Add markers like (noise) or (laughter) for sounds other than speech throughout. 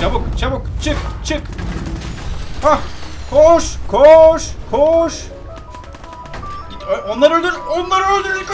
Çabuk çabuk çık çık. Hah koş koş koş. Git onları öldür onları öldür ilk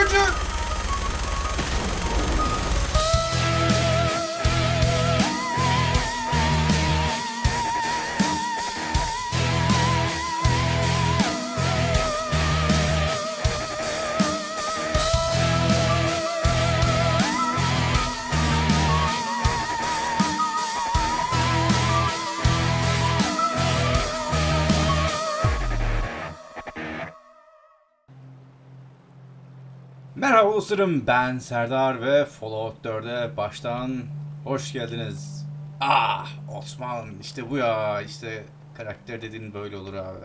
Merhaba dostlarım ben Serdar ve Fallout 4'e baştan hoş geldiniz. Ah Osman işte bu ya işte karakter dediğin böyle olur abi.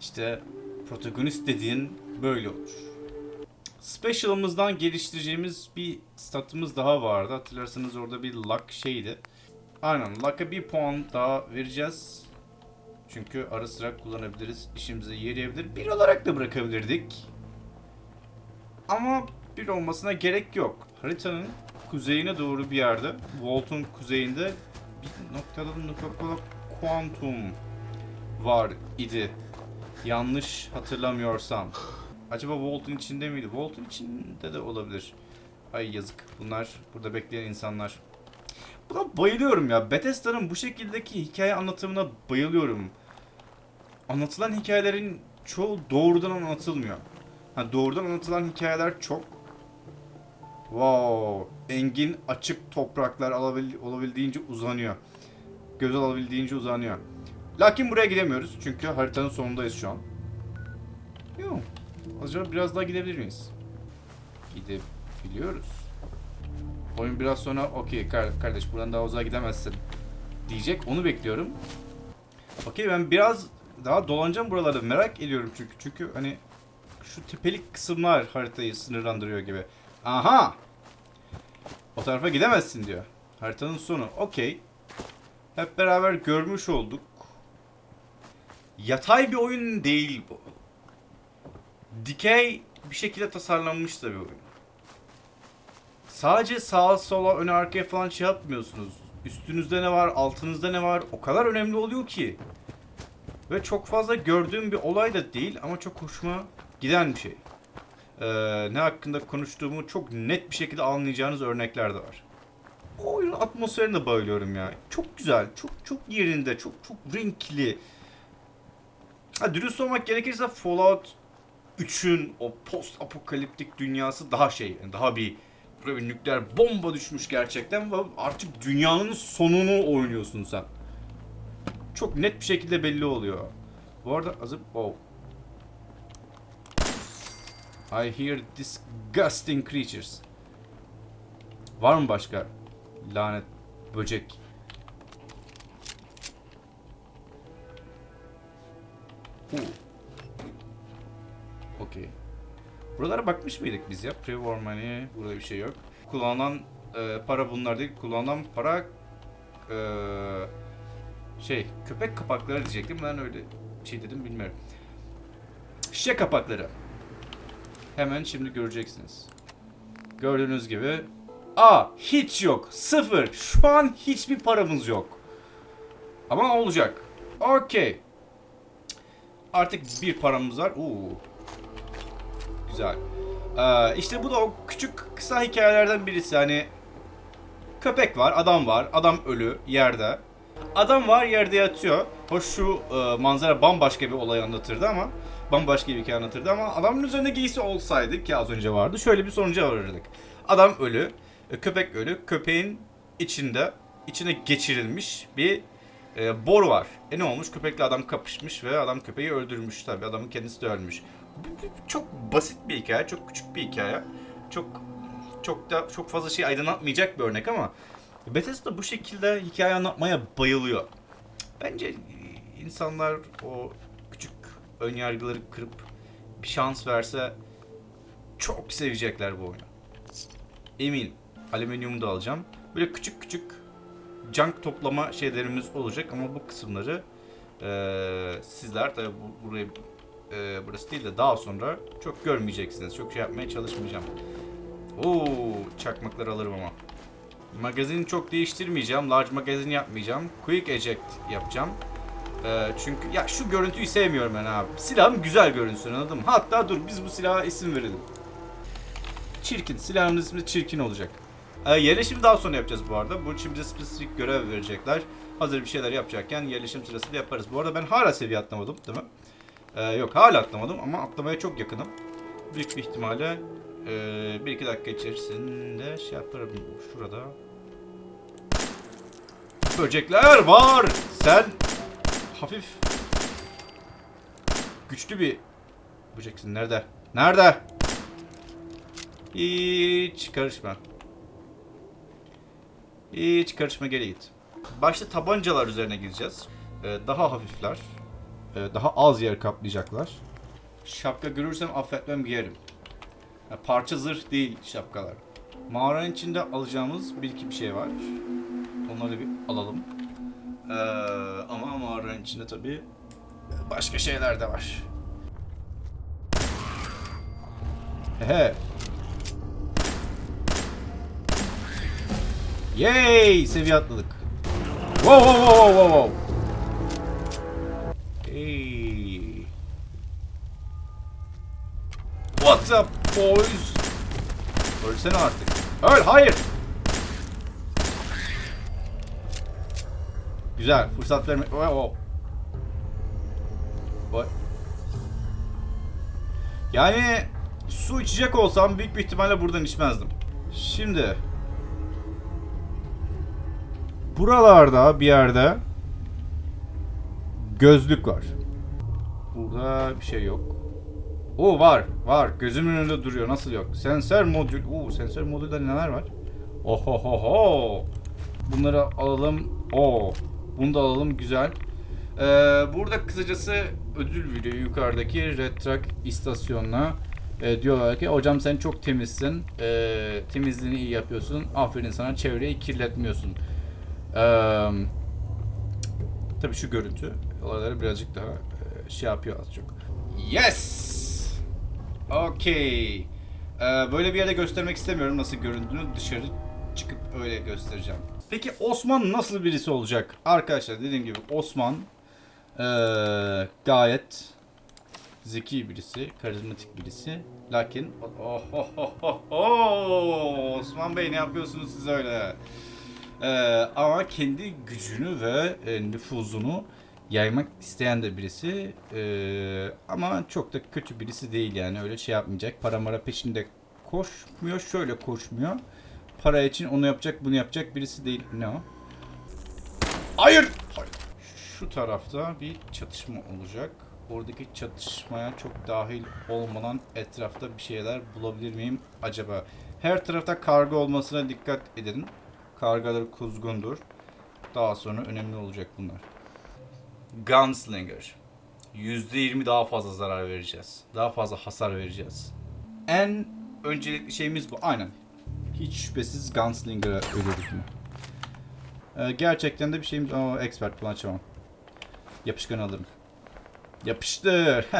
İşte protagonist dediğin böyle olur. Special'ımızdan geliştireceğimiz bir statımız daha vardı. Hatırlarsanız orada bir luck şeydi. Aynen luck'a bir puan daha vereceğiz. Çünkü ara sıra kullanabiliriz. İşimize yarayabilir. Bir olarak da bırakabilirdik. Ama bir olmasına gerek yok. Haritanın kuzeyine doğru bir yerde, Volt'un kuzeyinde bir noktada noktada kuantum var idi. Yanlış hatırlamıyorsam. Acaba Volt'un içinde miydi? Volt'un içinde de olabilir. Ay yazık. Bunlar burada bekleyen insanlar. Buna bayılıyorum ya. Bethesda'nın bu şekildeki hikaye anlatımına bayılıyorum. Anlatılan hikayelerin çoğu doğrudan anlatılmıyor. Ha, doğrudan anlatılan hikayeler çok. Wow. Engin açık topraklar alabil, olabildiğince uzanıyor. Göz alabildiğince uzanıyor. Lakin buraya gidemiyoruz. Çünkü haritanın sonundayız şu an. Yok. Acaba biraz daha gidebilir miyiz? Gidebiliyoruz. Oyun biraz sonra okey kar- kardeş buradan daha uzağa gidemezsin diyecek. Onu bekliyorum. Okey ben biraz daha dolanacağım buralarda merak ediyorum çünkü. Çünkü hani şu tepelik kısımlar haritayı sınırlandırıyor gibi. Aha! O tarafa gidemezsin diyor. Haritanın sonu. Okey. Hep beraber görmüş olduk. Yatay bir oyun değil bu. Dikey bir şekilde tasarlanmış da bir oyun. Sadece sağa sola öne arkaya falan şey yapmıyorsunuz. Üstünüzde ne var, altınızda ne var o kadar önemli oluyor ki. Ve çok fazla gördüğüm bir olay da değil ama çok hoşuma giden bir şey. Ee, ne hakkında konuştuğumu çok net bir şekilde anlayacağınız örnekler de var. O oyunun atmosferine bayılıyorum ya. Çok güzel, çok çok yerinde, çok çok renkli. Ha, dürüst olmak gerekirse Fallout 3'ün o post apokaliptik dünyası daha şey, daha bir buraya bir nükleer bomba düşmüş gerçekten ve artık dünyanın sonunu oynuyorsun sen. Çok net bir şekilde belli oluyor. Bu arada azıp oh. I hear disgusting creatures. Var mı başka lanet böcek? Uh. Okey. Buralara bakmış mıydık biz ya? Pre-war money. Burada bir şey yok. Kullanılan e, para bunlar değil. Kullanılan para e, şey köpek kapakları diyecektim. Ben öyle şey dedim bilmiyorum. Şişe kapakları. Hemen şimdi göreceksiniz. Gördüğünüz gibi A hiç yok. Sıfır. Şu an hiçbir paramız yok. Ama olacak. Okey. Artık bir paramız var. Oo. Güzel. Ee, işte bu da o küçük kısa hikayelerden birisi. Hani köpek var, adam var, adam ölü yerde. Adam var yerde yatıyor. Hoş şu e, manzara bambaşka bir olay anlatırdı ama bambaşka bir hikaye anlatırdı ama adamın üzerinde giysi olsaydı ki az önce vardı şöyle bir sonuca varırdık. Adam ölü, e, köpek ölü, köpeğin içinde içine geçirilmiş bir e, bor var. E ne olmuş? Köpekle adam kapışmış ve adam köpeği öldürmüş tabi. Adamın kendisi de ölmüş. Çok basit bir hikaye, çok küçük bir hikaye. Çok çok da çok fazla şey aydınlatmayacak bir örnek ama Bethesda bu şekilde hikaye anlatmaya bayılıyor. Bence insanlar o önyargıları kırıp bir şans verse çok sevecekler bu oyunu. Eminim. Alüminyumu da alacağım. Böyle küçük küçük junk toplama şeylerimiz olacak ama bu kısımları eee, sizler tabi bu, burayı eee, burası değil de daha sonra çok görmeyeceksiniz. Çok şey yapmaya çalışmayacağım. Oo, çakmakları alırım ama. Magazini çok değiştirmeyeceğim. Large magazin yapmayacağım. Quick eject yapacağım. Ee, çünkü ya şu görüntüyü sevmiyorum ben abi. Silahım güzel görünsün anladın mı? Hatta dur biz bu silaha isim verelim. Çirkin. Silahın ismi çirkin olacak. Ee, yerleşimi daha sonra yapacağız bu arada. Bu için bize spesifik görev verecekler. Hazır bir şeyler yapacakken yerleşim sırasında yaparız. Bu arada ben hala seviye atlamadım değil mi? Ee, yok hala atlamadım ama atlamaya çok yakınım. Büyük bir ihtimalle ee, bir iki dakika içerisinde şey yaparım şurada. Böcekler var. Sen hafif güçlü bir böceksin. Nerede? Nerede? Hiç karışma. Hiç karışma geri git. Başta tabancalar üzerine gideceğiz. Ee, daha hafifler. Ee, daha az yer kaplayacaklar. Şapka görürsem affetmem giyerim. Ya parça zırh değil şapkalar. Mağaranın içinde alacağımız bir iki bir şey var. Onları bir alalım. Ee, ama mağaranın içinde tabii başka şeyler de var. He. Yay! Seviye atladık. Wow wow wow wow wow. Hey. What's up boys? Ölsene artık. Öl hayır. Güzel fırsat verme. Oh, oh. Vay. Yani su içecek olsam büyük bir ihtimalle buradan içmezdim. Şimdi buralarda bir yerde gözlük var. Burada bir şey yok. O var, var. Gözümün önünde duruyor. Nasıl yok? Sensör modül. Oo, sensör modülde neler var? Ohohoho. Bunları alalım. Oo. Bunu da alalım. Güzel. Ee, burada kısacası ödül veriyor yukarıdaki Red Truck istasyonuna. Ee, diyorlar ki hocam sen çok temizsin. Ee, temizliğini iyi yapıyorsun. Aferin sana çevreyi kirletmiyorsun. Ee, tabii şu görüntü olayları birazcık daha e, şey yapıyor az çok. Yes! Okey. Ee, böyle bir yerde göstermek istemiyorum nasıl göründüğünü. Dışarı çıkıp öyle göstereceğim. Peki Osman nasıl birisi olacak? Arkadaşlar dediğim gibi Osman ee, gayet zeki birisi, karizmatik birisi. Lakin oh, oh, oh, oh, oh, Osman Bey ne yapıyorsunuz siz öyle? Ee, ama kendi gücünü ve e, nüfuzunu yaymak isteyen de birisi. Ee, ama çok da kötü birisi değil yani öyle şey yapmayacak. Para mara peşinde koşmuyor, şöyle koşmuyor. Para için onu yapacak, bunu yapacak birisi değil. Ne o? Hayır! Hayır. Şu tarafta bir çatışma olacak. Oradaki çatışmaya çok dahil olmadan etrafta bir şeyler bulabilir miyim acaba? Her tarafta karga olmasına dikkat edin. Kargalar kuzgundur. Daha sonra önemli olacak bunlar. Gunslinger. %20 daha fazla zarar vereceğiz. Daha fazla hasar vereceğiz. En öncelikli şeyimiz bu. Aynen. Hiç şüphesiz Gunslinger'a ölüyoruz mu? Ee, gerçekten de bir şeyimiz... Aa, expert bunu açamam. Yapışkan alırım. Yapıştır. (laughs)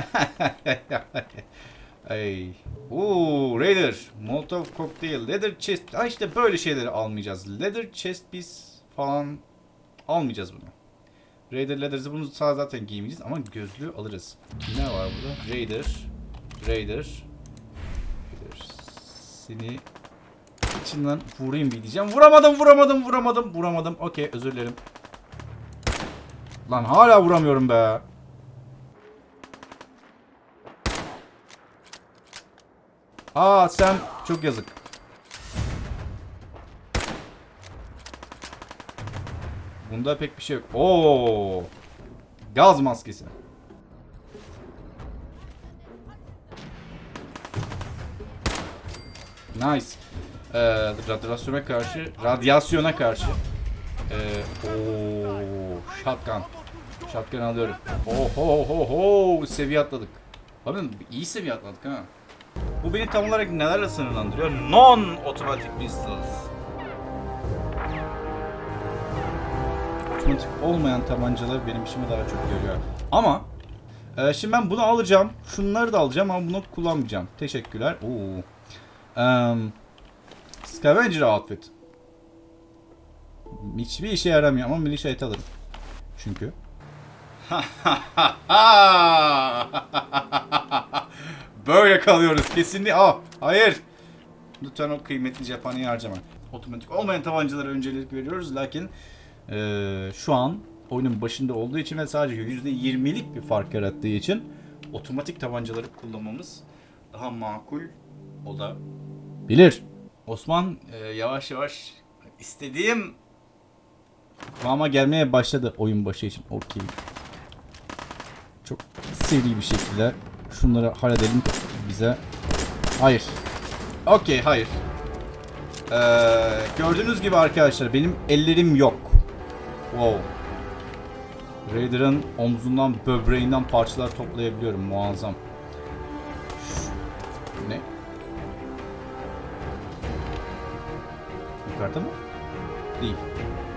Ay. Oo, Raider. Molotov cocktail. Leather chest. Ha işte böyle şeyleri almayacağız. Leather chest piece falan almayacağız bunu. Raider Leathers'ı bunu sağ zaten giymeyeceğiz ama gözlüğü alırız. Ne var burada? Raider. Raider. Raider. Seni içinden vurayım bir diyeceğim. Vuramadım, vuramadım, vuramadım, vuramadım. Okey, özür dilerim. Lan hala vuramıyorum be. Aa sen çok yazık. Bunda pek bir şey yok. Oo! Gaz maskesi. Nice. Ee, radyasyona karşı, radyasyona karşı. Ee, oo, shotgun. Shotgun alıyorum. Oho ho ho seviye atladık. Bakın iyi seviye atladık ha. Bu beni tam olarak nelerle sınırlandırıyor? Non otomatik pistols. Otomatik olmayan tabancalar benim işime daha çok yarıyor. Ama e, şimdi ben bunu alacağım. Şunları da alacağım ama bunu kullanmayacağım. Teşekkürler. Oo. Um, scavenger outfit. Hiçbir işe yaramıyor ama militia et alırım. Çünkü. (laughs) Böyle kalıyoruz kesinlikle. Aa, hayır. Lütfen o kıymetli cephaneyi harcama. Otomatik olmayan tabancalara öncelik veriyoruz lakin Ee, şu an oyunun başında olduğu için ve sadece %20'lik bir fark yarattığı için otomatik tabancaları kullanmamız daha makul o da. bilir. Osman e, yavaş yavaş istediğim Kıvama gelmeye başladı oyun başı için. Okey. Çok seri bir şekilde şunları halledelim bize. Hayır. Okey hayır. Ee, Gördüğünüz gibi arkadaşlar benim ellerim yok. Wow. Raider'ın omzundan, böbreğinden parçalar toplayabiliyorum. Muazzam. Yukarıda mı? Değil.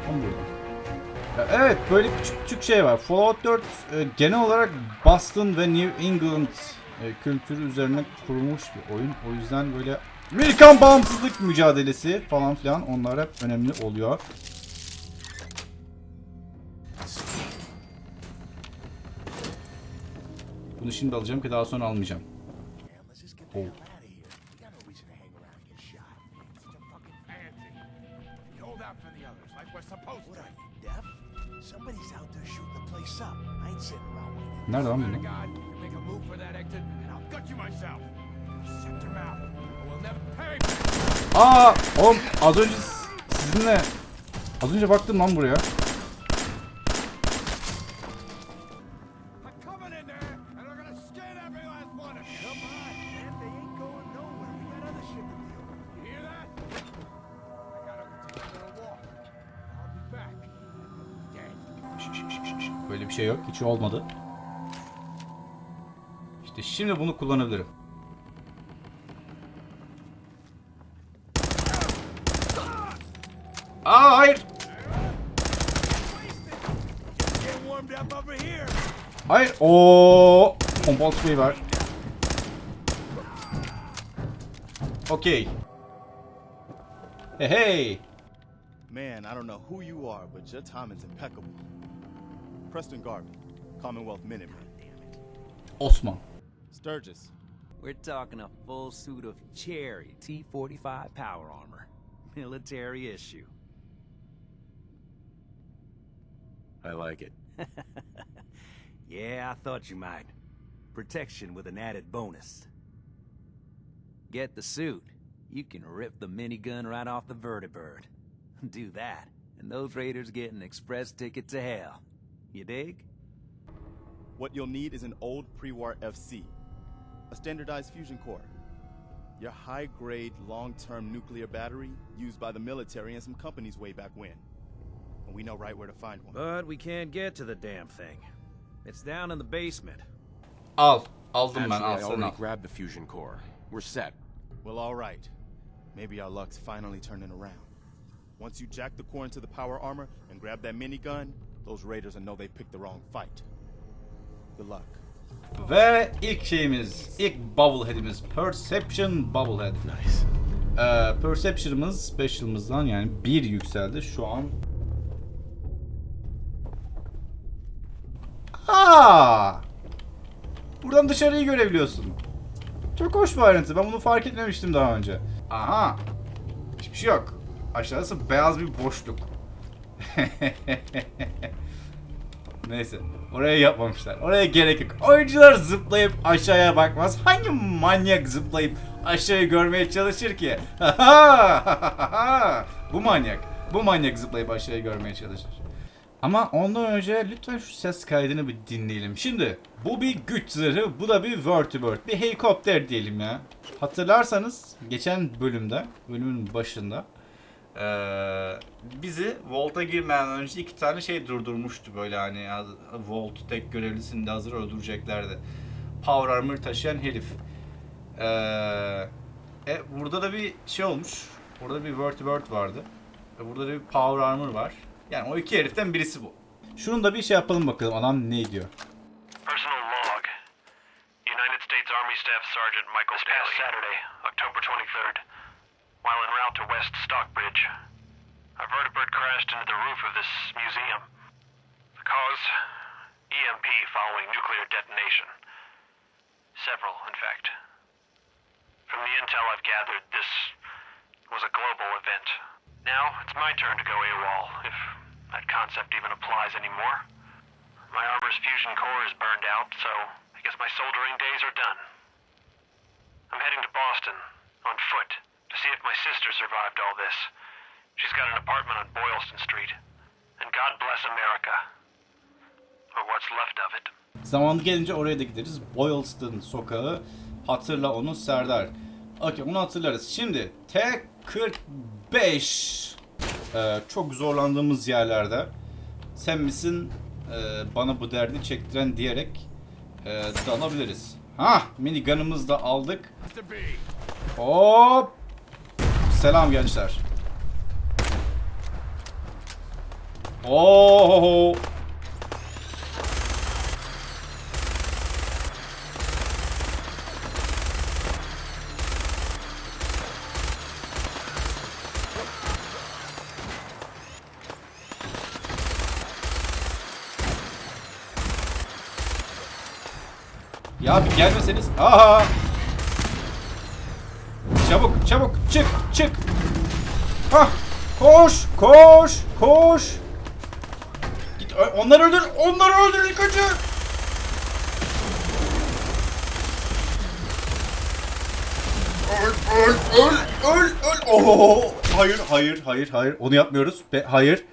Tam burada. Evet böyle küçük küçük şey var. Fallout 4 e, genel olarak Boston ve New England e, kültürü üzerine kurulmuş bir oyun. O yüzden böyle Amerikan bağımsızlık mücadelesi falan filan onlar hep önemli oluyor. Bunu şimdi alacağım ki daha sonra almayacağım. Oh. Gotta take a little walk. I'll be back. Dead. Şş, şş, şş, şş. Böyle bir şey yok. Hiç olmadı. Şimdi bunu kullanabilirim. Aa hayır. Hayır. O pompalı tüfeği var. Okey. Hey hey. Man, I don't know who you are, but your timing's impeccable. Preston Garvey, Commonwealth Minuteman. Osman. Sturgis, We're talking a full suit of Cherry T-45 power armor. (laughs) Military issue. I like it. (laughs) Yeah, I thought you might. Protection with an added bonus. Get the suit. You can rip the minigun right off the vertibird. (laughs) Do that, and those raiders get an express ticket to hell. You dig? what you'll need is an old pre-war FC, a standardized fusion core, your high-grade, long-term nuclear battery used by the military and some companies way back when. And we know right where to find one. But we can't get to the damn thing. It's down in the basement. Al. Aldım ben Actually, al I sen already al. grabbed the fusion core. We're set. Well, all right. Maybe our luck's finally turning around. Once you jack the core into the power armor and grab that minigun, those raiders will know they picked the wrong fight. Good luck. Ve ilk şeyimiz, ilk bubblehead'imiz Perception Bubblehead. Nice. Ee, Perception'ımız Special'ımızdan yani bir yükseldi. Şu an Aa! Buradan dışarıyı görebiliyorsun. Çok hoş bir ayrıntı. Ben bunu fark etmemiştim daha önce. Aha. Hiçbir şey yok. Aşağısı beyaz bir boşluk. (laughs) Neyse. Oraya yapmamışlar. Oraya gerek yok. Oyuncular zıplayıp aşağıya bakmaz. Hangi manyak zıplayıp aşağıyı görmeye çalışır ki? (laughs) Bu manyak. Bu manyak zıplayıp aşağıyı görmeye çalışır. Ama ondan önce lütfen şu ses kaydını bir dinleyelim. Şimdi bu bir güç zırhı, bu da bir vertibird. Bir helikopter diyelim ya. Hatırlarsanız geçen bölümde, bölümün başında eee, bizi Volt'a girmeden önce iki tane şey durdurmuştu böyle hani Volt tek görevlisini de hazır öldüreceklerdi. Power Armor taşıyan herif. Eee, e, burada da bir şey olmuş. Burada bir vertibird vardı. Ve burada da bir Power Armor var. Yani o iki heriften birisi bu. Şunun da bir şey yapalım bakalım adam ne diyor. Personal log. United States Army Staff Sergeant Michael this Saturday, October 23rd, while en route to West Stockbridge, I vertibird crashed into the roof of this museum. The cause? EMP following nuclear detonation. Several, in fact. From the intel I've gathered, this was a global event. Now, it's my turn to go AWOL, if that concept even applies anymore. My armor's fusion core is burned out, so I guess my soldering days are done. I'm heading to Boston, on foot, see if my sister survived all this. She's got an apartment on Boylston Street. And God bless America. Or what's left of it. Zamanı gelince oraya da gideriz. Boylston sokağı. Hatırla onu Serdar. Okey onu hatırlarız. Şimdi T45 ee, çok zorlandığımız yerlerde sen misin ee, bana bu derdi çektiren diyerek ee, dalabiliriz. Ha minigun'ımızı da aldık. Hop. Selam gençler. Oo. Ya bir gelmeseniz. Aha. Çabuk çabuk çık çık. Hah koş koş koş. Git onları öldür onları öldür önce. Öl öl öl öl öl. Oho. Hayır hayır hayır hayır onu yapmıyoruz. Be hayır.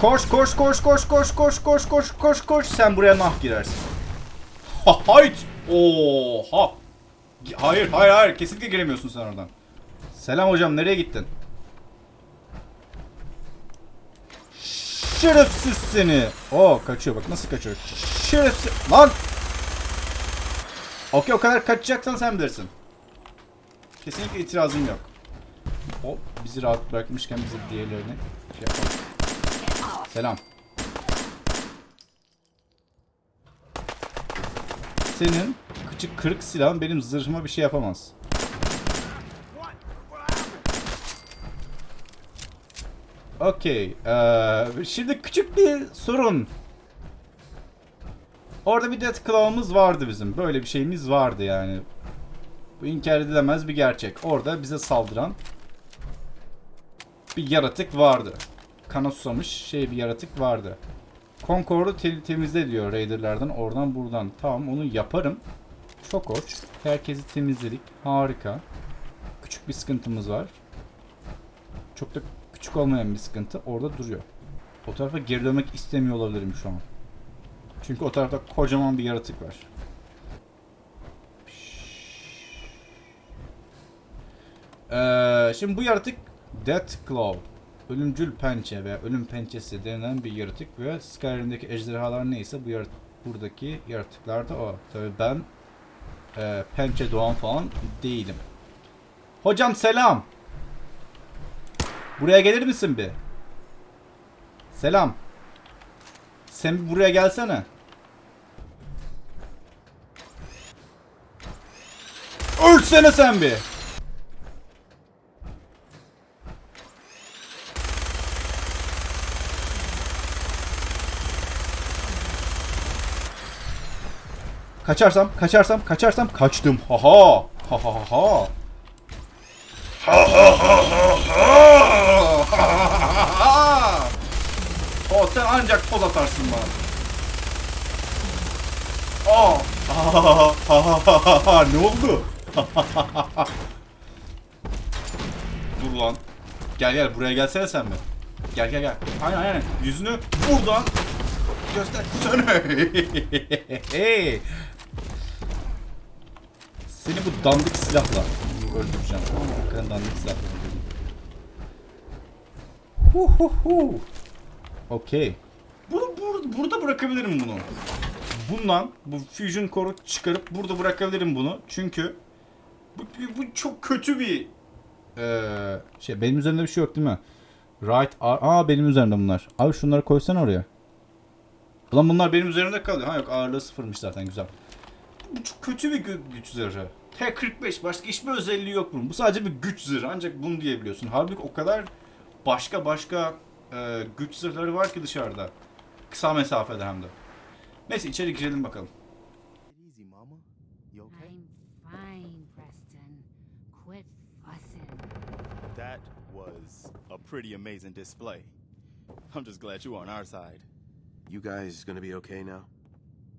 Koş koş koş koş koş koş koş koş koş koş sen buraya nah girersin. Ha hayt. Oha. Hayır hayır hayır kesinlikle giremiyorsun sen oradan. Selam hocam nereye gittin? Şerefsiz seni. Oo kaçıyor bak nasıl kaçıyor. Şerefsiz. Lan. Okey o kadar kaçacaksan sen bilirsin. Kesinlikle itirazım yok. Hop bizi rahat bırakmışken bize diğerlerini şey yapalım. Selam. Senin küçük kırık silahın benim zırhıma bir şey yapamaz. Okey. eee, şimdi küçük bir sorun. Orada bir Death Claw'ımız vardı bizim. Böyle bir şeyimiz vardı yani. Bu inkar edilemez bir gerçek. Orada bize saldıran bir yaratık vardı. Kana susamış şey bir yaratık vardı. Concord'u te- temizle diyor Raider'lardan oradan buradan. Tamam onu yaparım. Çok hoş. Herkesi temizledik. Harika. Küçük bir sıkıntımız var. Çok da küçük olmayan bir sıkıntı orada duruyor. O tarafa geri dönmek istemiyor olabilirim şu an. Çünkü o tarafta kocaman bir yaratık var. Ee, şimdi bu yaratık Death Claw. Ölümcül pençe veya ölüm pençesi denilen bir yaratık ve Skyrim'deki ejderhalar neyse bu yarat buradaki yaratıklar da o. Tabii ben e, pençe doğan falan değilim. Hocam selam. Buraya gelir misin bir? Selam. Sen bir buraya gelsene. Ölsene sen bir. Kaçarsam, kaçarsam, kaçarsam kaçtım. Ha ha. Ha ha ha ha. O sen ancak poz atarsın bana. Aa. ne oldu? Dur lan. Gel gel buraya gelsene sen mi? Gel gel gel. Aynen aynen. Yüzünü buradan göstersene. Seni bu dandik silahla öldüreceğim. Tamam mı? Hakikaten dandik silahla öldüreceğim. Hu hu hu. Okey. Bunu bur- burada bırakabilirim bunu. Bundan bu fusion core'u çıkarıp burada bırakabilirim bunu. Çünkü bu, bu çok kötü bir eee, şey. Benim üzerimde bir şey yok değil mi? Right ar- Aa benim üzerimde bunlar. Abi şunları koysana oraya. Ulan bunlar benim üzerimde kalıyor. Ha yok ağırlığı sıfırmış zaten güzel. Bu çok kötü bir gü- güç zırhı. T-45 başka hiçbir özelliği yok bunun. Bu sadece bir güç zırhı ancak bunu diyebiliyorsun. Halbuki o kadar başka başka e, güç zırhları var ki dışarıda. Kısa mesafede hem de. Neyse içeri girelim bakalım. That was a pretty amazing display. I'm just glad you were on our side. You guys gonna be okay now?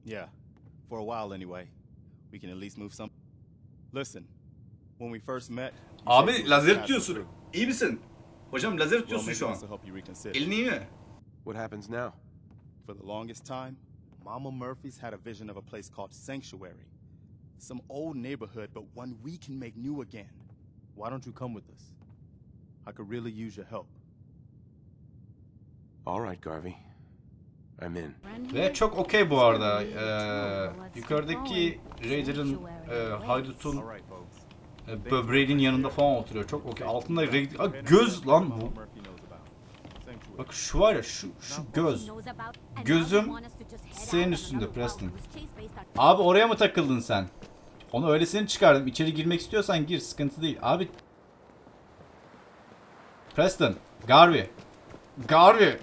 Yeah, for a while anyway. We can at least move some. Listen, when we first met, Abi lazer tutuyorsun. İyi misin? Hocam lazer tutuyorsun şu an. Elin iyi mi? What happens now? For the longest time, Mama Murphy's had a vision of a place called Sanctuary. Some old neighborhood, but one we can make new again. Why don't you come with us? I could really use your help. All right, Garvey. I'm in. Ve çok okey bu arada. Ee, yukarıdaki Raider'ın, e, haydutun e, böbreğinin yanında falan oturuyor. Çok okey. Altında Raider... Aa, göz lan bu. Bak şu var ya şu, şu göz. Gözüm senin üstünde Preston. Abi oraya mı takıldın sen? Onu öylesini çıkardım. İçeri girmek istiyorsan gir. Sıkıntı değil. Abi. Preston. Garvey. Garvey.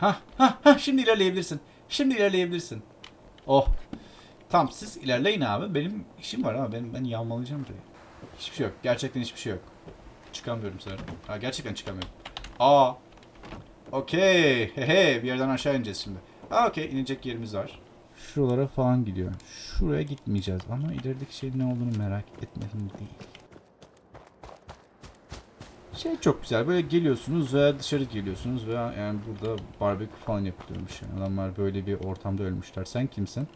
Ha ha ha şimdi ilerleyebilirsin. Şimdi ilerleyebilirsin. Oh. Tamam siz ilerleyin abi. Benim işim var abi. Benim ben yağmalayacağım burayı. Hiçbir şey yok. Gerçekten hiçbir şey yok. Çıkamıyorum sanırım. Ha gerçekten çıkamıyorum. Aa. Okey. Hehe. Bir yerden aşağı ineceğiz şimdi. Aa okey. inecek yerimiz var. Şuralara falan gidiyor. Şuraya gitmeyeceğiz ama ilerideki şeyin ne olduğunu merak etmedim değil. Şey çok güzel. Böyle geliyorsunuz ve dışarı geliyorsunuz ve yani burada barbekü falan yapılıyormuş. Yani adamlar böyle bir ortamda ölmüşler. Sen kimsin?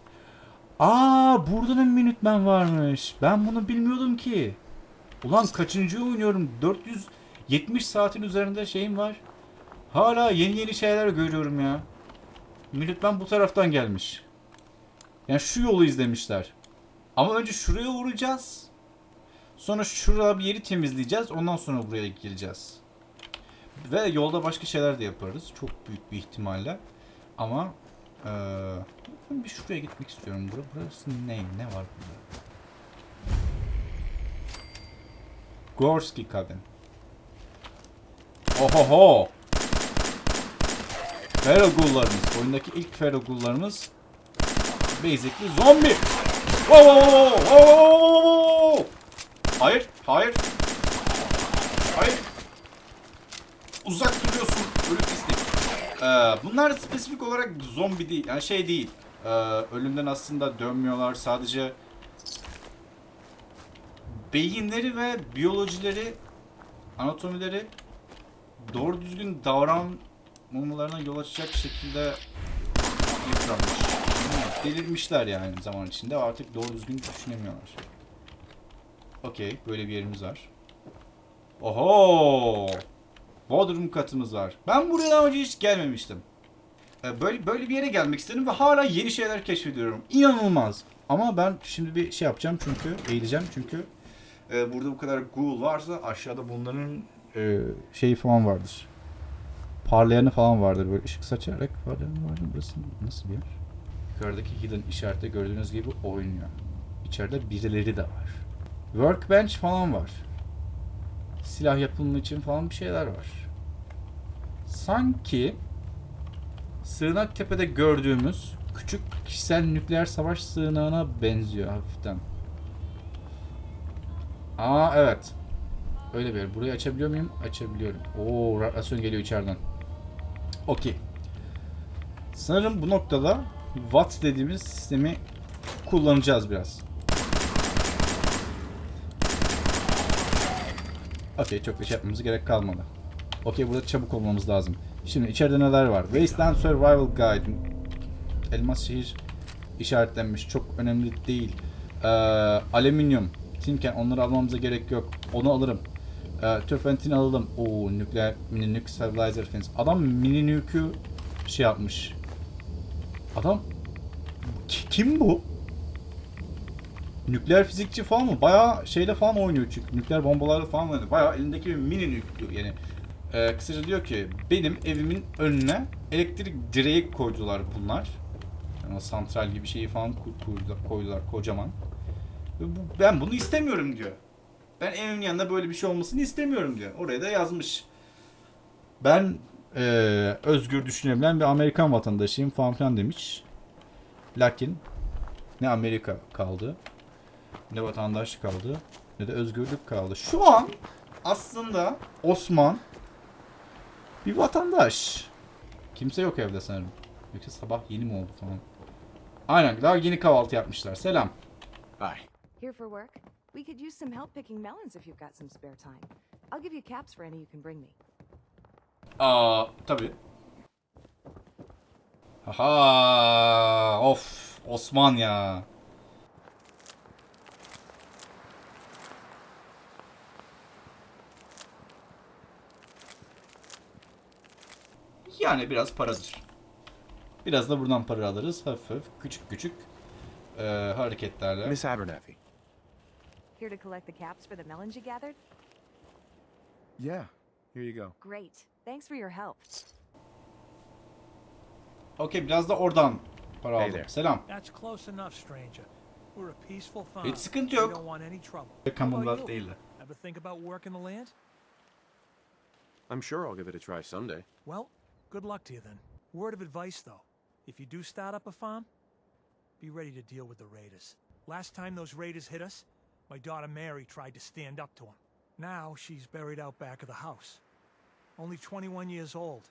Aa burada da Minutemen varmış. Ben bunu bilmiyordum ki. Ulan kaçıncı oynuyorum? 470 saatin üzerinde şeyim var. Hala yeni yeni şeyler görüyorum ya. Minutemen bu taraftan gelmiş. Yani şu yolu izlemişler. Ama önce şuraya uğrayacağız. Sonra şurada bir yeri temizleyeceğiz. Ondan sonra buraya geleceğiz. Ve yolda başka şeyler de yaparız. Çok büyük bir ihtimalle. Ama ben bir şuraya gitmek istiyorum. Bura, burası ne? Ne var burada? Gorski Cabin. Ohoho! Feral Ghoul'larımız. Oyundaki ilk Feral Ghoul'larımız basically zombi. Wow, wow, wow, wow, wow, wow, wow. Hayır, hayır. Hayır. Uzak duruyorsun. Ölüm pislik. Ee, bunlar spesifik olarak zombi değil. Yani şey değil. Ee, ölümden aslında dönmüyorlar. Sadece beyinleri ve biyolojileri, anatomileri doğru düzgün davranmamalarına yol açacak şekilde yıpranmış. Delirmişler yani zaman içinde artık doğru düzgün düşünemiyorlar. Okey, böyle bir yerimiz var. Oho! Bodrum katımız var. Ben buraya daha önce hiç gelmemiştim. Ee, Böyle böyle bir yere gelmek istedim ve hala yeni şeyler keşfediyorum. İnanılmaz. Ama ben şimdi bir şey yapacağım çünkü eğileceğim çünkü e, burada bu kadar ghoul varsa aşağıda bunların e, şeyi falan vardır. Parlayanı falan vardır böyle ışık saçarak. Parlayanı vardır. Burası nasıl bir yer? Yukarıdaki hidden işarette gördüğünüz gibi oynuyor. İçeride birileri de var. Workbench falan var. Silah yapımı için falan bir şeyler var. Sanki Sığınak Tepe'de gördüğümüz küçük kişisel nükleer savaş sığınağına benziyor hafiften. Aa evet. Öyle bir yer. Burayı açabiliyor muyum? Açabiliyorum. Oo radyasyon geliyor içeriden. Okey. Sanırım bu noktada Watt dediğimiz sistemi kullanacağız biraz. Okey çok bir şey yapmamız gerek kalmadı. Okey burada çabuk olmamız lazım. Şimdi içeride neler var? Wasteland Survival Guide. Elmas şehir işaretlenmiş. Çok önemli değil. Ee, alüminyum. Tinken onları almamıza gerek yok. Onu alırım. Ee, Turpentin alalım. Oo nükleer mini nuke stabilizer fins. Adam mini nuke'ü şey yapmış. Adam Ki- kim bu? Nükleer fizikçi falan mı? Bayağı şeyle falan oynuyor çünkü. Nükleer bombalarla falan oynuyor. Bayağı elindeki bir mini nükleer yani. Ee, kısaca diyor ki benim evimin önüne elektrik direği koydular bunlar. Yani santral gibi şeyi falan koydular, kocaman. Ben bunu istemiyorum diyor. Ben evimin yanında böyle bir şey olmasını istemiyorum diyor. Oraya da yazmış. Ben eee, özgür düşünebilen bir Amerikan vatandaşıyım falan filan demiş. Lakin ne Amerika kaldı, ne vatandaş kaldı, ne de özgürlük kaldı. Şu an aslında Osman bir vatandaş. Kimse yok evde sanırım. Yoksa sabah yeni mi oldu falan. Aynen daha yeni kahvaltı yapmışlar. Selam. Hi. Here for work? We could use some help picking melons if you've got some spare time. I'll give you caps for any you can bring me. Aa tabi. Aha of Osman ya. Yani biraz paradır. Biraz da buradan para alırız. Hafif hafif küçük küçük eee, hareketlerle. Miss Abernathy. Here to collect the caps for the melons you gathered? Yeah, here you go. Great. Thanks for your help. Okey biraz da oradan para Hey aldım. there. Selam. That's close enough, stranger. We're a peaceful farm. Hiç sıkıntı yok. don't want any trouble. How about Commonwealth you? değil de. Ever think about working the land? I'm sure I'll give it a try someday. Well, good luck to you then. Word of advice, though. If you do start up a farm, be ready to deal with the raiders. Last time those raiders hit us, my daughter Mary tried to stand up to them. Now she's buried out back of the house. Only 21 years old,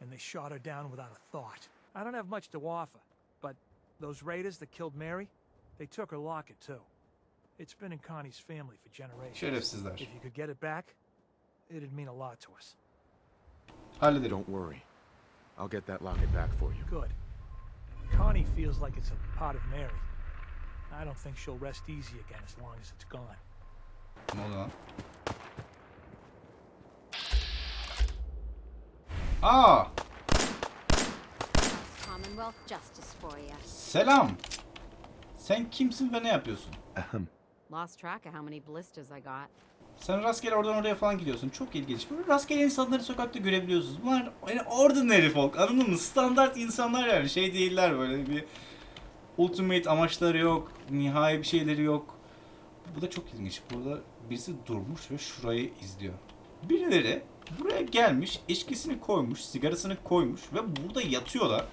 and they shot her down without a thought. I don't have much to offer, but those raiders that killed Mary, they took her locket too. It's been in Connie's family for generations. If you could get it back, it'd mean a lot to us. Hallederim. Don't worry. I'll get that locket back for you. Good. Connie feels like it's a part of Mary. I don't think she'll rest easy again as long as it's gone. Hold on. Ah! Aa, Commonwealth justice for you. selam. Sen kimsin ve ne yapıyorsun? Lost track of how many blisters I got. Sen rastgele oradan oraya falan gidiyorsun. Çok ilginç. Böyle rastgele insanları sokakta görebiliyorsunuz. Bunlar yani ordinary folk. Anladın mı? Standart insanlar yani. Şey değiller böyle bir ultimate amaçları yok. Nihai bir şeyleri yok. Bu da çok ilginç. Burada birisi durmuş ve şurayı izliyor. Birileri buraya gelmiş, içkisini koymuş, sigarasını koymuş ve burada yatıyorlar.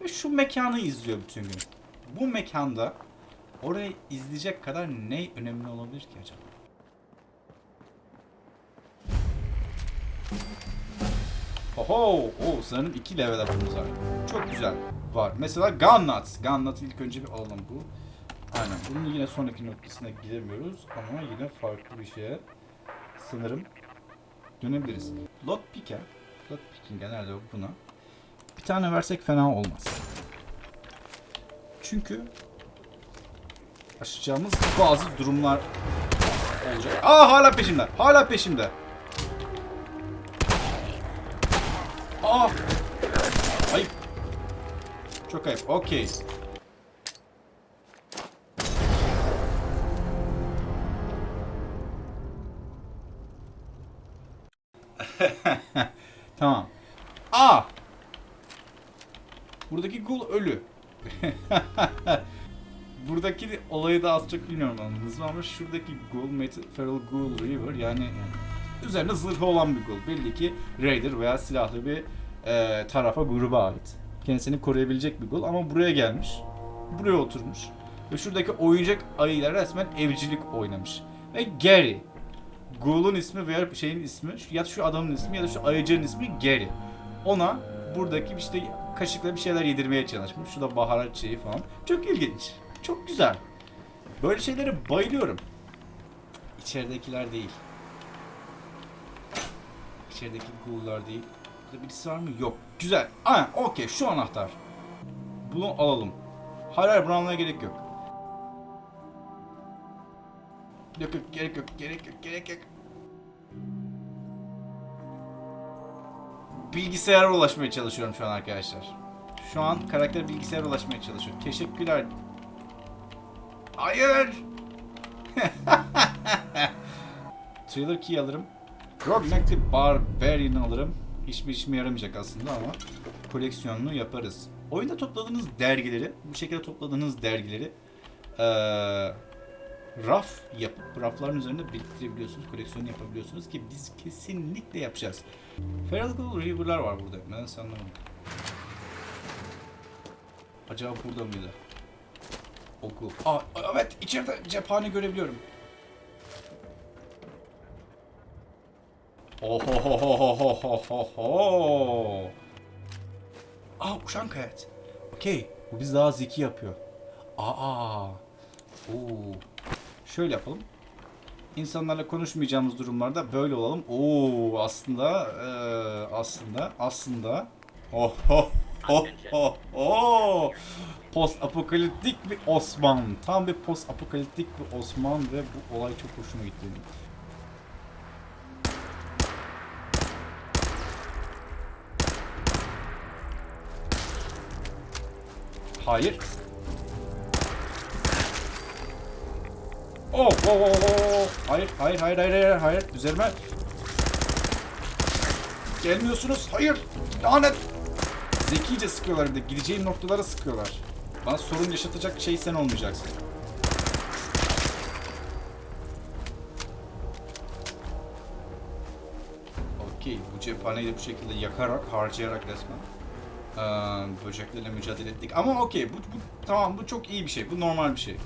Ve şu mekanı izliyor bütün gün. Bu mekanda orayı izleyecek kadar ne önemli olabilir ki acaba? Oho! Oo, sanırım iki level up'ımız var. Çok güzel. Var. Mesela Gunnuts. Gunnuts'ı ilk önce bir alalım bu. Aynen. Bunun yine sonraki noktasına gidemiyoruz ama yine farklı bir şeye sanırım dönebiliriz. Lockpick'e Lockpick'in nerede o buna? Bir tane versek fena olmaz. Çünkü aşacağımız bazı durumlar olacak. Aa hala peşimde. Hala peşimde. Aa! Ayıp. Çok ayıp. Okey. (laughs) tamam. Aa! Buradaki gul ölü. (laughs) Buradaki olayı da az çok bilmiyorum anladınız mı ama şuradaki Met- Feral Ghoul River yani, yani üzerinde zırhı olan bir ghoul. Belli ki Raider veya silahlı bir e, tarafa gruba ait. Kendisini koruyabilecek bir ghoul ama buraya gelmiş. Buraya oturmuş. Ve şuradaki oyuncak ayıyla resmen evcilik oynamış. Ve Gary. Ghoul'un ismi veya şeyin ismi ya şu adamın ismi ya da şu ayıcının ismi Gary. Ona buradaki işte kaşıkla bir şeyler yedirmeye çalışmış. Şu da baharat şeyi falan. Çok ilginç. Çok güzel. Böyle şeylere bayılıyorum. İçeridekiler değil. İçerideki ghoul'lar değil. Burada birisi var mı? Yok. Güzel. Aynen. Okey. Şu anahtar. Bunu alalım. Hayır hayır bunu almaya gerek yok. Yok yok gerek yok. Gerek yok. Gerek yok. Bilgisayara ulaşmaya çalışıyorum şu an arkadaşlar. Şu an karakter bilgisayara ulaşmaya çalışıyor. Teşekkürler. Hayır. (laughs) Thriller key alırım. Rogue the Barbarian alırım. Hiçbir işime yaramayacak aslında ama koleksiyonunu yaparız. oyunda topladığınız dergileri, bu şekilde topladığınız dergileri eee, raf yapıp rafların üzerinde biriktirebiliyorsunuz, koleksiyon yapabiliyorsunuz ki biz kesinlikle yapacağız. Feral River'lar var burada. Ben sanmıyorum. Acaba burada mıydı? Oku. Aa, evet içeride cephane görebiliyorum. Ohohohohohoho. Aa uçan kayat. Okey. Bu bizi daha zeki yapıyor. Aa. Oo. Şöyle yapalım. İnsanlarla konuşmayacağımız durumlarda böyle olalım. Oo aslında eee, aslında aslında oh oh oh oh oh post apokaliptik bir Osman. Tam bir post apokaliptik bir Osman ve bu olay çok hoşuma gitti Hayır. Oh, oh, oh, oh. Hayır, hayır, hayır, hayır, hayır, hayır. Üzerime. Gelmiyorsunuz. Hayır. Lanet. Zekice sıkıyorlar bir de. Gideceğim noktalara sıkıyorlar. Bana sorun yaşatacak şey sen olmayacaksın. Okey. Bu cephaneyi de bu şekilde yakarak, harcayarak resmen. Ee, böceklerle mücadele ettik. Ama okey. Bu, bu, tamam bu çok iyi bir şey. Bu normal bir şey.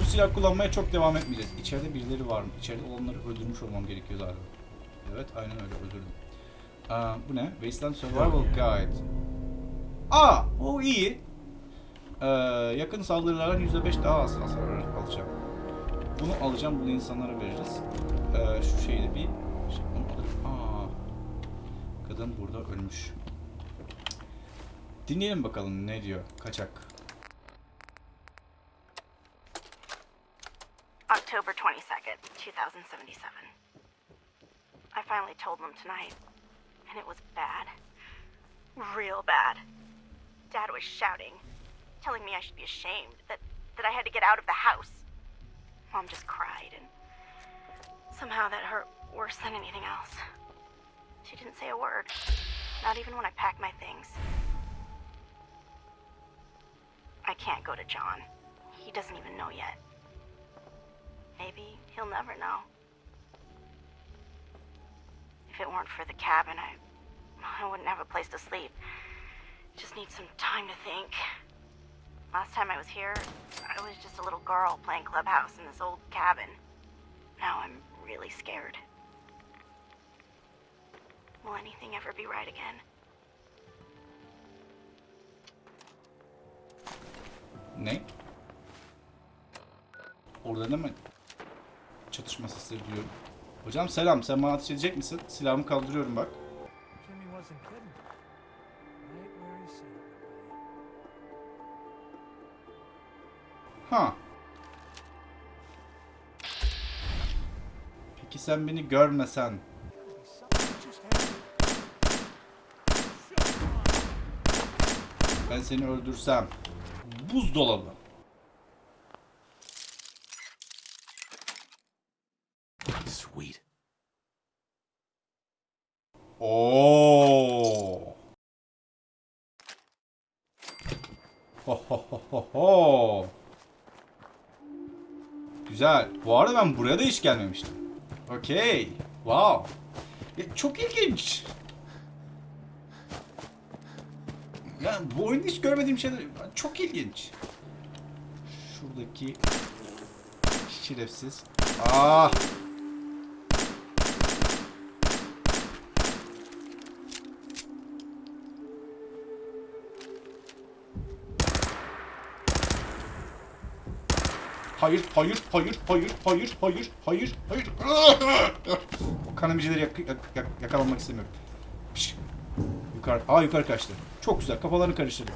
Bu silah kullanmaya çok devam etmeyeceğiz. İçeride birileri var mı? İçeride olanları öldürmüş olmam gerekiyor zaten. Evet, aynen öyle öldürdüm. Aa, bu ne? Wasteland Survival Guide. Aa, o iyi. Ee, yakın saldırılardan %5 daha az hasar alacağım. Bunu alacağım, bunu insanlara vereceğiz. Ee, şu şeyde bir... Şey, bunu alırım. Aa, kadın burada ölmüş. Dinleyelim bakalım ne diyor kaçak. October 22nd, 2077. I finally told them tonight, and it was bad. Real bad. Dad was shouting, telling me I should be ashamed, that, that I had to get out of the house. Mom just cried, and somehow that hurt worse than anything else. She didn't say a word, not even when I packed my things. I can't go to John. He doesn't even know yet. Maybe he'll never know. If it weren't for the cabin, I, I wouldn't have a place to sleep. Just need some time to think. Last time I was here, I was just a little girl playing clubhouse in this old cabin. Now I'm really scared. Will anything ever be right again? Ne? Orada değil mi? Çatışma sesleri duyuyorum. Hocam selam. Sen bana ateş edecek misin? Silahımı kaldırıyorum bak. Ha. Peki sen beni görmesen. Ben seni öldürsem. Buzdolabı. Sweet. Oo. Ho ho ho ho ho. Güzel. Bu arada ben buraya da hiç gelmemiştim. Okey. Wow. Ya, çok ilginç. Ya bu oyunda hiç görmediğim şeyler çok ilginç. Şuradaki şerefsiz. Ah. Hayır, hayır, hayır, hayır, hayır, hayır, hayır, hayır. O kanamicileri yak yak yak yakalamak istemiyorum. Piş. Yukarı, aa yukarı kaçtı. Çok güzel, kafalarını karıştırdı.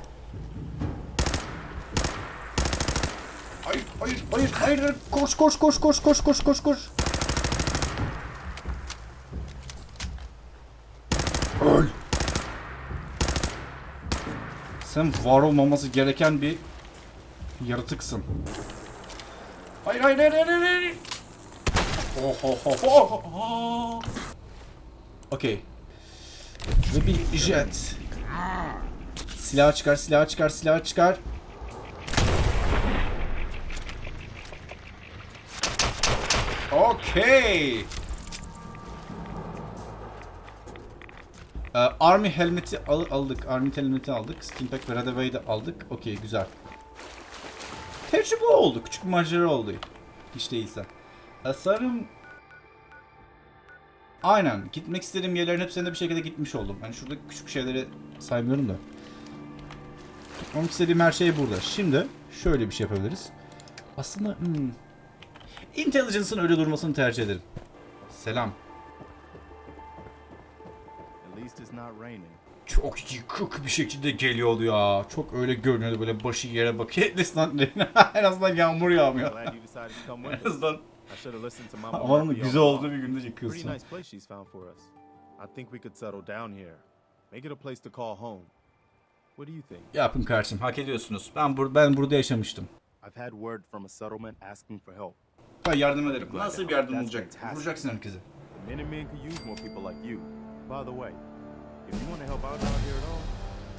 Hayır, hayır, hayır, hayır, hayır. Koş, koş, koş, koş, koş, koş, koş, koş. Öl. Sen var olmaması gereken bir yaratıksın. Hayır hayır hayır hayır hayır. Oh oh oh oh oh. Okey. Ve bir jet. Silah çıkar, silah çıkar, silah çıkar. Okey. Ee, Army helmeti al- aldık. Army helmeti aldık. Steampack ve Radaway'i de aldık. Okey güzel. Tecrübe oldu. Küçük macera oldu. Hiç değilse. Ee, Aynen. Gitmek istediğim yerlerin hepsine de bir şekilde gitmiş oldum. Hani şurada küçük şeyleri saymıyorum da. Tutmam istediğim her şey burada. Şimdi şöyle bir şey yapabiliriz. Aslında hmm, Intelligence'ın öyle durmasını tercih ederim. Selam. Çok yıkık bir şekilde geliyordu ya. Çok öyle görünüyordu böyle başı yere bakıyor. (laughs) En azından, en azından yağmur yağmıyor. En azından havanın güzel olduğu bir günde yıkıyorsun. I think we could settle down here. Make it a place to call home. What do you think? Yapın kardeşim hak ediyorsunuz. Ben, bur ben burada yaşamıştım. I've had word from a settlement asking for help. Ben yardım ederim. Nasıl bir yardım olacak? Vuracaksın herkese. Minutemen could use more people like you. By the way, if you want to help out out here at all,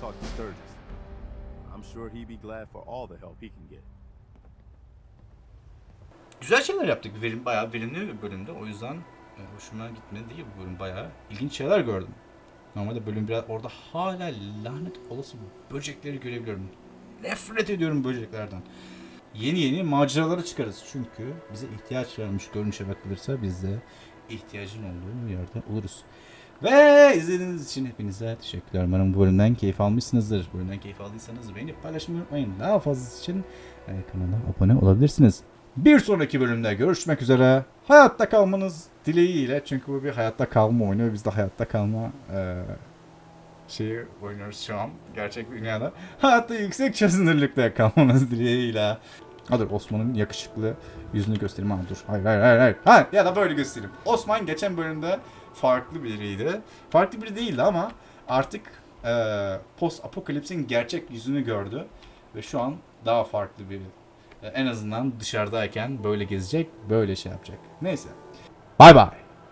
talk to Sturgis. I'm sure he'd be glad for all the help he can get. Güzel şeyler yaptık. Verim, bayağı verimli bir bölümde. O yüzden e, hoşuma gitmedi değil bu bölüm. Bayağı ilginç şeyler gördüm. Normalde bölüm biraz orada hala lanet olası böcekleri görebiliyorum. Nefret ediyorum böceklerden. Yeni yeni maceralara çıkarız. Çünkü bize ihtiyaç varmış görünüşe bakılırsa biz de ihtiyacın olduğu yerde oluruz. Ve izlediğiniz için hepinize teşekkürler. Umarım bu bölümden keyif almışsınızdır. Bu bölümden keyif aldıysanız beğenip paylaşmayı unutmayın. Daha fazlası için e, kanala abone olabilirsiniz. Bir sonraki bölümde görüşmek üzere. Hayatta kalmanız dileğiyle. Çünkü bu bir hayatta kalma oyunu. Biz de hayatta kalma e, şeyi oynuyoruz şu an. Gerçek dünyada. Hayatta yüksek çözünürlükte kalmanız dileğiyle. Hadi Osman'ın yakışıklı yüzünü göstereyim. Ha, dur. Hayır hayır hayır. hayır. Ha, ya da böyle göstereyim. Osman geçen bölümde farklı biriydi. Farklı biri değildi ama artık e, post apokalipsin gerçek yüzünü gördü. Ve şu an daha farklı biri. E, en azından dışarıdayken böyle gezecek, böyle şey yapacak. Neyse. Bay bay.